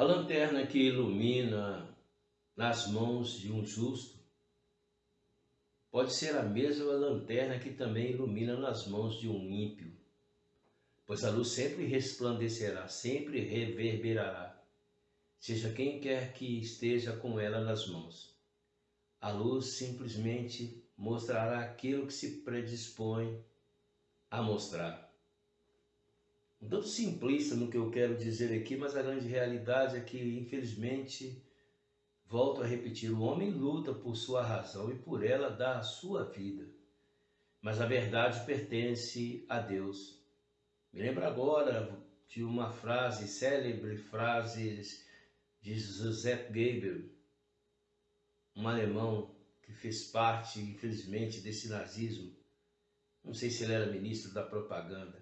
A lanterna que ilumina nas mãos de um justo pode ser a mesma lanterna que também ilumina nas mãos de um ímpio, pois a luz sempre resplandecerá, sempre reverberará, seja quem quer que esteja com ela nas mãos. A luz simplesmente mostrará aquilo que se predispõe a mostrar. Tanto simplista no que eu quero dizer aqui, mas a grande realidade é que, infelizmente, volto a repetir: o homem luta por sua razão e por ela dá a sua vida. Mas a verdade pertence a Deus. Me lembro agora de uma frase, célebre frase de Joseph Goebbels, um alemão que fez parte, infelizmente, desse nazismo. Não sei se ele era ministro da propaganda,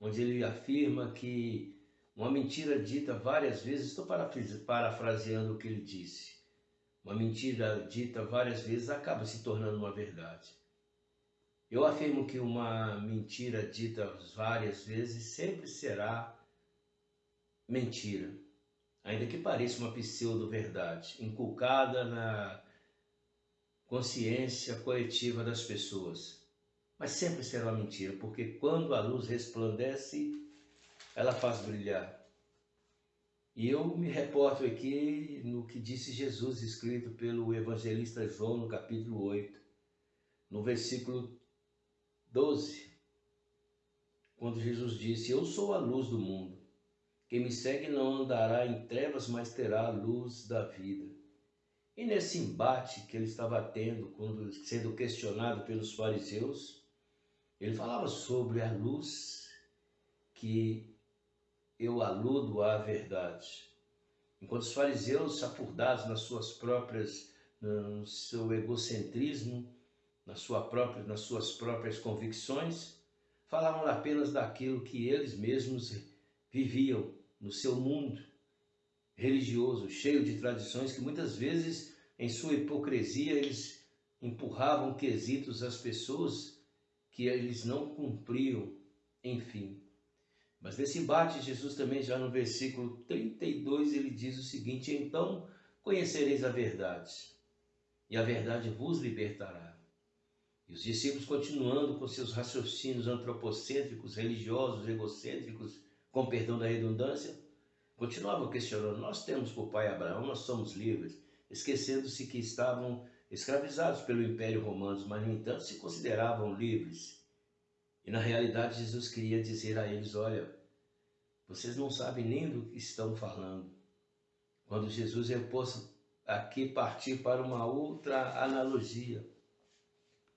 onde ele afirma que uma mentira dita várias vezes, estou parafraseando o que ele disse, uma mentira dita várias vezes acaba se tornando uma verdade. Eu afirmo que uma mentira dita várias vezes sempre será mentira, ainda que pareça uma pseudo-verdade, inculcada na consciência coletiva das pessoas. Mas sempre será mentira, porque quando a luz resplandece, ela faz brilhar. E eu me reporto aqui no que disse Jesus, escrito pelo evangelista João no capítulo 8, no versículo 12, quando Jesus disse: Eu sou a luz do mundo. Quem me segue não andará em trevas, mas terá a luz da vida. E nesse embate que ele estava tendo, quando sendo questionado pelos fariseus, ele falava sobre a luz que eu aludo à verdade. Enquanto os fariseus, apurdados nas suas próprias, no seu egocentrismo, na sua própria, nas suas próprias convicções, falavam apenas daquilo que eles mesmos viviam no seu mundo religioso, cheio de tradições que muitas vezes, em sua hipocrisia, eles empurravam quesitos às pessoas que eles não cumpriam, enfim. Mas nesse embate, Jesus também, já no versículo 32, ele diz o seguinte: Então conhecereis a verdade, e a verdade vos libertará. E os discípulos, continuando com seus raciocínios antropocêntricos, religiosos, egocêntricos, com perdão da redundância, Continuavam questionando: Nós temos por pai Abraão, nós somos livres, esquecendo-se que estavam escravizados pelo Império Romano, mas no entanto se consideravam livres. E na realidade Jesus queria dizer a eles: Olha, vocês não sabem nem do que estão falando. Quando Jesus eu posso aqui partir para uma outra analogia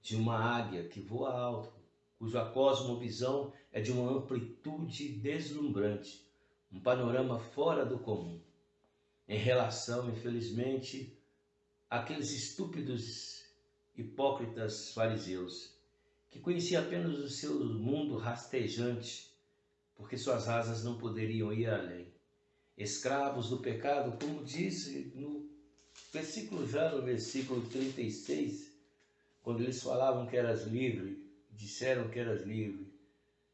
de uma águia que voa alto, cuja cosmovisão é de uma amplitude deslumbrante um panorama fora do comum, em relação, infelizmente, àqueles estúpidos hipócritas fariseus, que conheciam apenas o seu mundo rastejante, porque suas asas não poderiam ir além. Escravos do pecado, como disse no versículo já no versículo 36, quando eles falavam que eras livre, disseram que eras livre,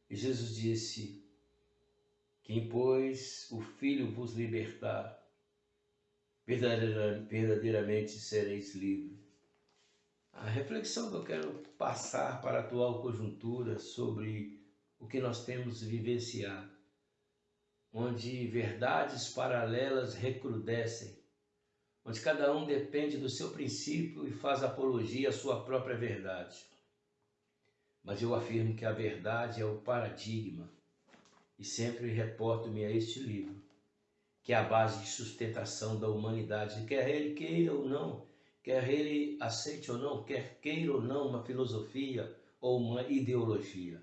e Jesus disse: quem, pois, o Filho vos libertar, verdadeiramente sereis livres. A reflexão que eu quero passar para a atual conjuntura sobre o que nós temos vivenciado, onde verdades paralelas recrudescem, onde cada um depende do seu princípio e faz apologia à sua própria verdade. Mas eu afirmo que a verdade é o paradigma e sempre reporto-me a este livro, que é a base de sustentação da humanidade, quer ele queira ou não, quer ele aceite ou não, quer queira ou não uma filosofia ou uma ideologia.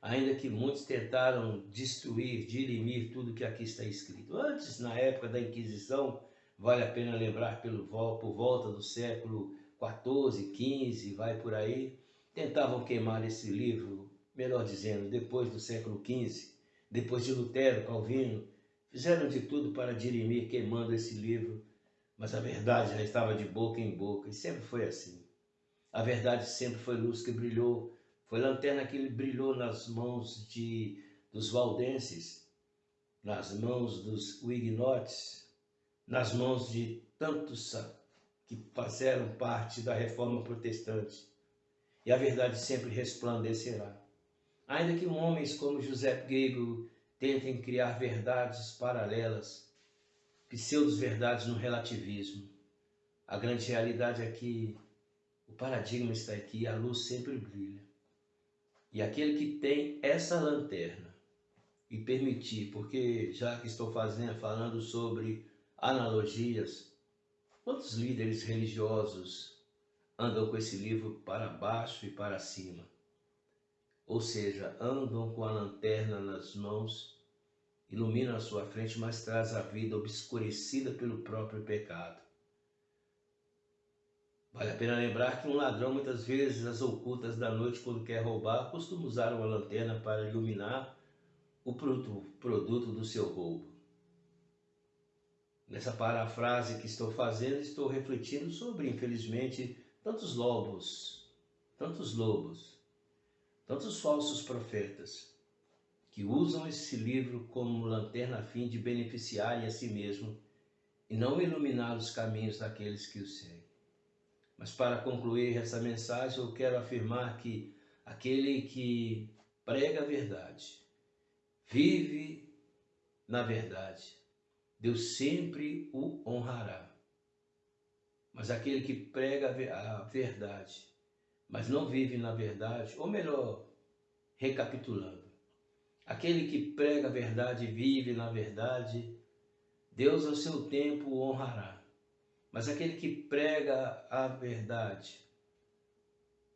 Ainda que muitos tentaram destruir, dirimir tudo que aqui está escrito. Antes, na época da Inquisição, vale a pena lembrar pelo, por volta do século 14, 15, vai por aí, tentavam queimar esse livro, melhor dizendo, depois do século 15, depois de Lutero, Calvino, fizeram de tudo para dirimir queimando esse livro, mas a verdade já estava de boca em boca e sempre foi assim. A verdade sempre foi luz que brilhou, foi lanterna que brilhou nas mãos de, dos valdenses, nas mãos dos huignotes, nas mãos de tantos que fizeram parte da reforma protestante. E a verdade sempre resplandecerá. Ainda que homens como José Goebbels tentem criar verdades paralelas, pseudos-verdades no relativismo, a grande realidade é que o paradigma está aqui, a luz sempre brilha. E aquele que tem essa lanterna e permitir, porque já que estou fazendo, falando sobre analogias, quantos líderes religiosos andam com esse livro para baixo e para cima? Ou seja, andam com a lanterna nas mãos, iluminam a sua frente, mas traz a vida obscurecida pelo próprio pecado. Vale a pena lembrar que um ladrão, muitas vezes, às ocultas da noite, quando quer roubar, costuma usar uma lanterna para iluminar o produto do seu roubo. Nessa parafrase que estou fazendo, estou refletindo sobre, infelizmente, tantos lobos, tantos lobos, tantos falsos profetas que usam esse livro como lanterna a fim de beneficiarem a si mesmo e não iluminar os caminhos daqueles que o seguem. Mas para concluir essa mensagem, eu quero afirmar que aquele que prega a verdade, vive na verdade, Deus sempre o honrará. Mas aquele que prega a verdade, mas não vive na verdade, ou melhor, recapitulando, aquele que prega a verdade vive na verdade, Deus ao seu tempo o honrará. Mas aquele que prega a verdade,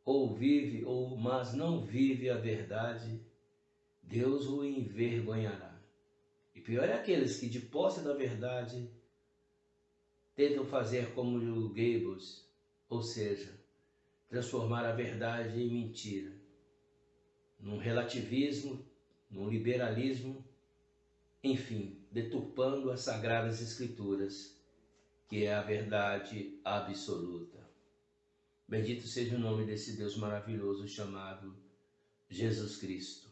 ou vive, ou mas não vive a verdade, Deus o envergonhará. E pior é aqueles que, de posse da verdade, tentam fazer como o Goebbels, ou seja, transformar a verdade em mentira, num relativismo, num liberalismo, enfim, deturpando as sagradas escrituras que é a verdade absoluta. Bendito seja o nome desse Deus maravilhoso chamado Jesus Cristo.